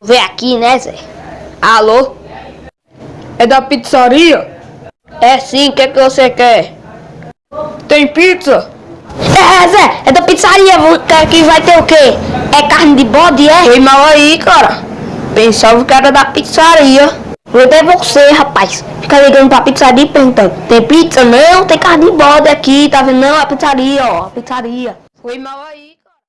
Vem aqui, né, Zé? Alô? É da pizzaria? É sim, o que, é que você quer? Tem pizza? É, é Zé, é da pizzaria, que vai ter o quê? É carne de bode, é? Foi mal aí, cara. Pensava que era da pizzaria. Vou até você, rapaz. Fica ligando pra pizzaria e perguntando. Tem pizza? Não, tem carne de bode aqui, tá vendo? Não, é pizzaria, ó, pizzaria. Foi mal aí.